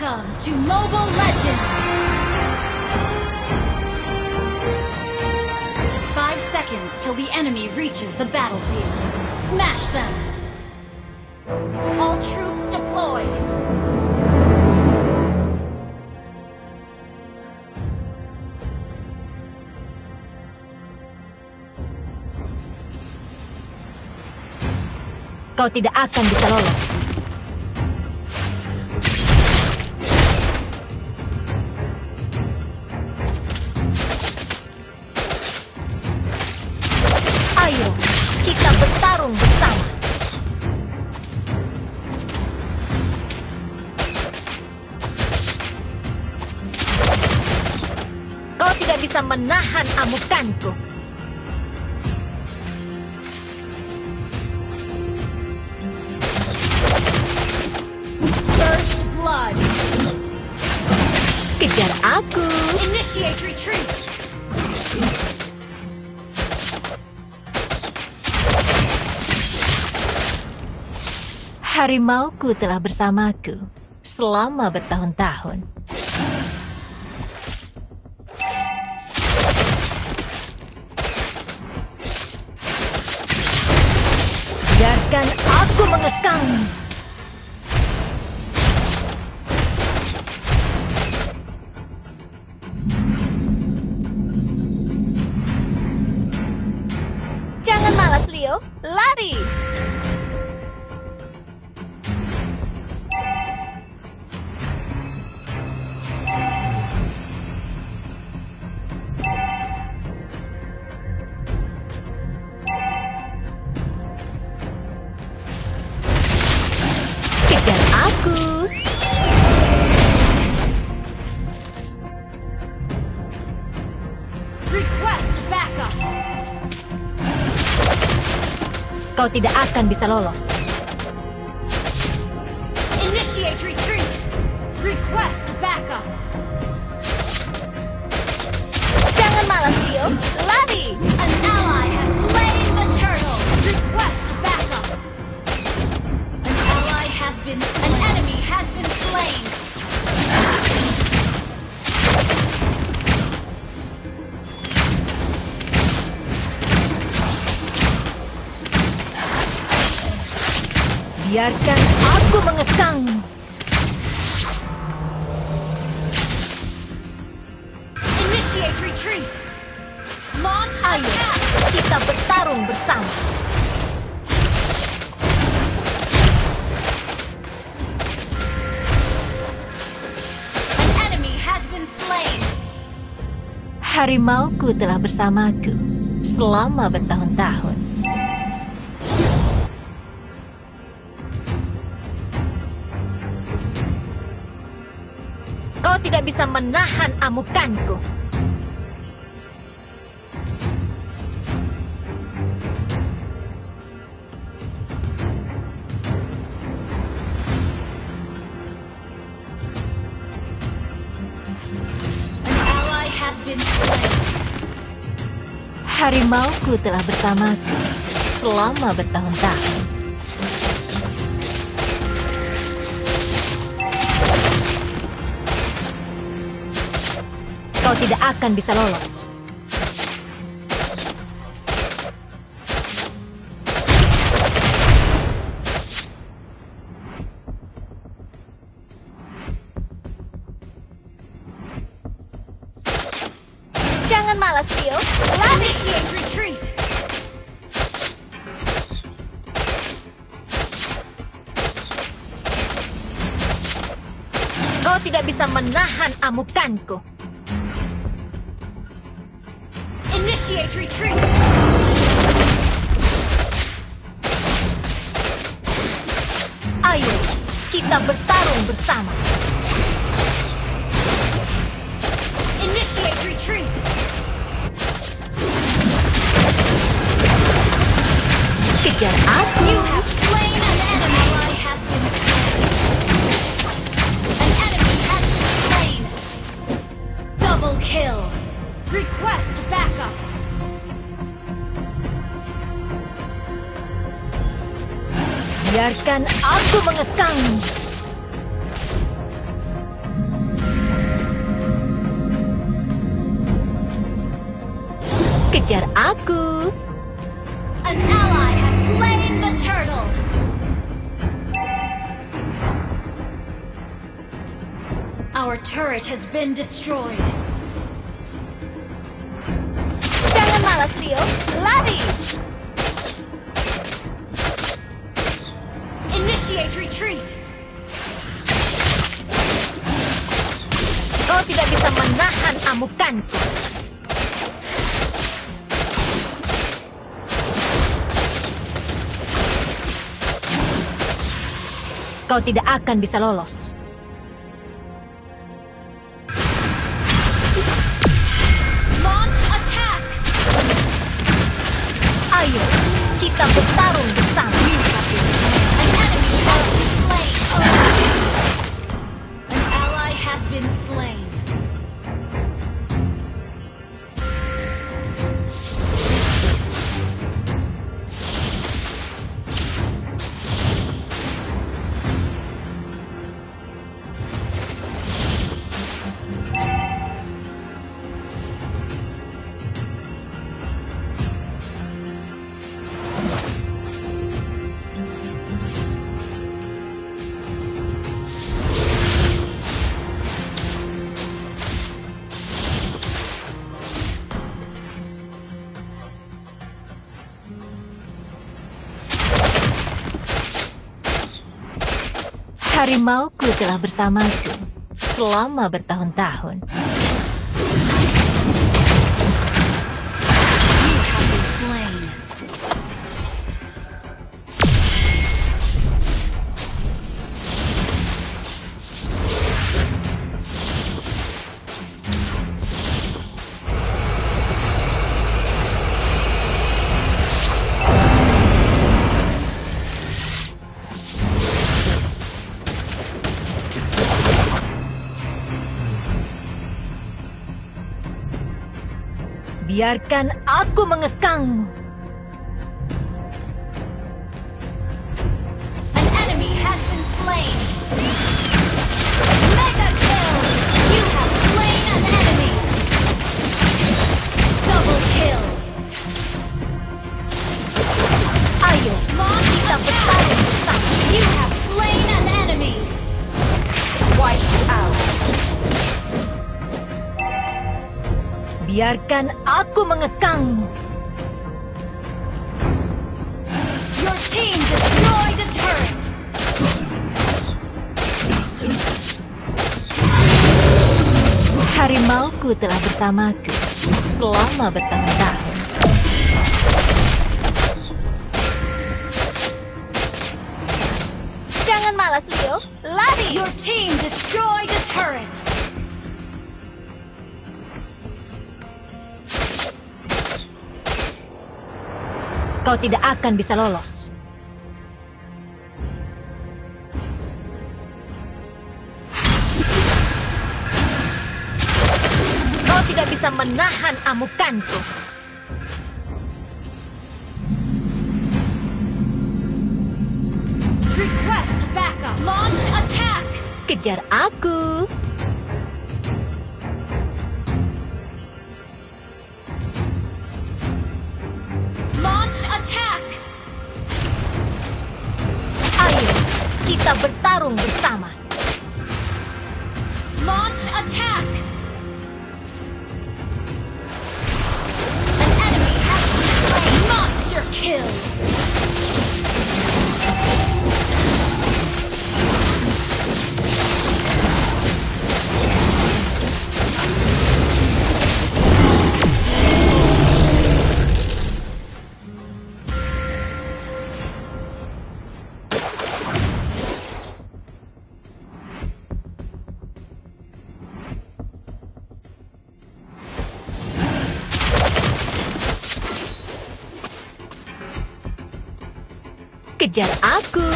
Welcome to Mobile Legends! Five seconds till the enemy reaches the battlefield. Smash them! All troops deployed! Kau tidak akan bisa lolos. Bisa menahan amukanku. First Blood! Kejar aku. Initiate retreat! Harimauku telah bersamaku selama bertahun-tahun. Leo. Kau tidak akan bisa lolos. Initiate retreat! Request backup! Jangan malas, Leo. Lari! An ally has slain the turtle! Request backup! An ally has been An enemy has been slain! Biarkan aku mengekang. Initiate retreat! Launch Ayo, attack! kita bertarung bersama. An enemy has been slain! Harimauku telah bersamaku selama bertahun-tahun. Kau tidak bisa menahan amukanku. Harimauku telah bersamaku selama bertahun-tahun. Kau tidak akan bisa lolos. Jangan malas. Lari! Initiate retreat! Kau tidak bisa menahan amukanku. Initiate retreat! Ayo, kita bertarung bersama. Initiate retreat! Kejar aku. biarkan aku mengekang. Kejar aku. An ally has slain the turtle. Our turret has been destroyed. Jangan malas, Leo. Lari! Initiate retreat. Kau tidak bisa menahan amukanku. Kau tidak akan bisa lolos. Harimauku telah bersamaku selama bertahun-tahun. Biarkan aku mengekangmu. Biarkan aku mengekangmu. Your team destroyed a turret. Harimauku telah bersamaku selama bertahun-tahun. Jangan malas, Leo. Lari! Your team destroyed a turret. Kau tidak akan bisa lolos. Kau tidak bisa menahan amukanku. Request backup. Launch attack. Kejar aku. Attack. Ayo, kita bertarung bersama. Launch attack. An enemy has been slain. Monster kill. Kejar aku.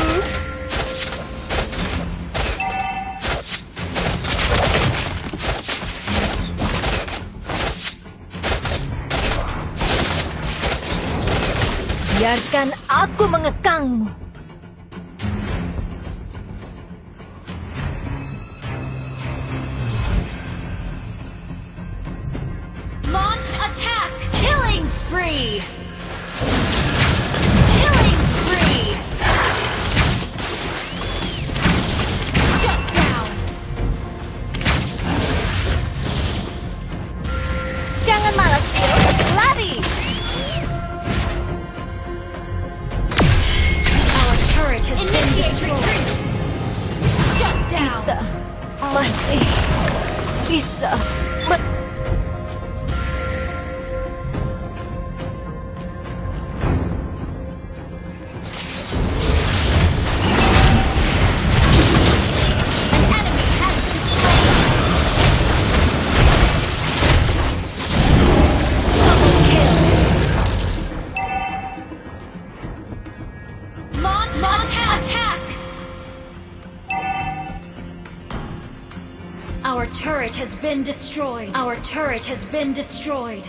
Biarkan aku mengekangmu. Launch attack. Killing spree. Masih bisa Our turret has been destroyed. Our turret has been destroyed.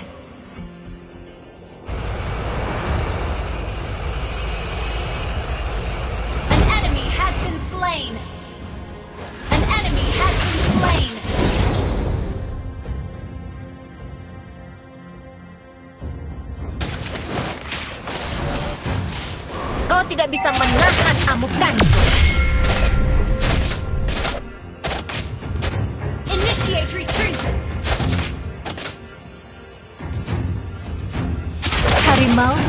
An enemy has been slain. An enemy has been slain. Kau tidak bisa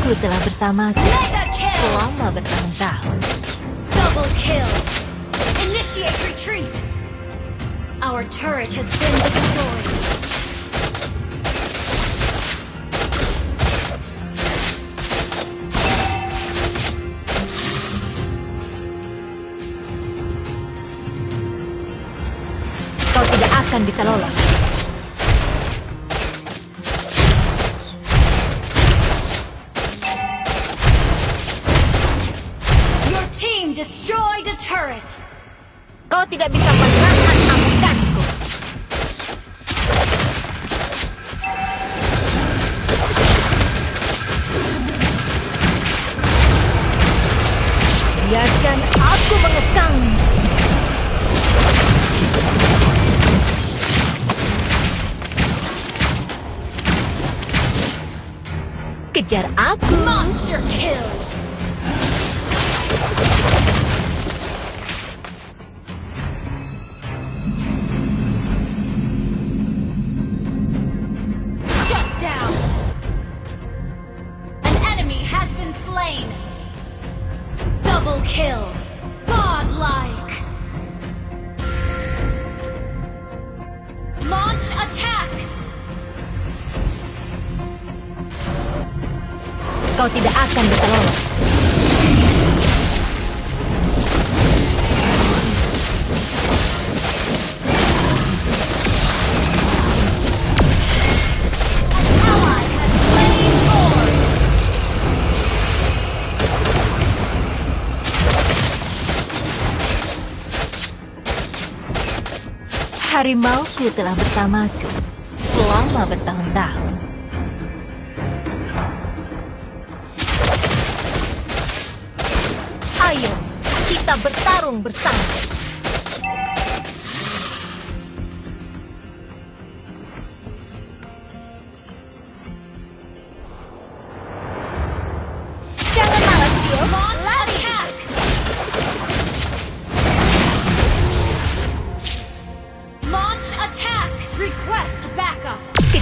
Harimauku telah bersamaku kill. selama bertahun-tahun. Double kill. Initiate retreat. Our turret has been destroyed. Kau tidak akan bisa lolos. Tidak bisa menahan amukanku. Biarkan aku mengekang. Kejar aku. Monster kill. Kill. Godlike. Launch attack. Kau tidak akan bisa lolos. Harimauku telah bersamaku selama bertahun-tahun. Ayo, kita bertarung bersama.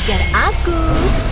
Kejar aku.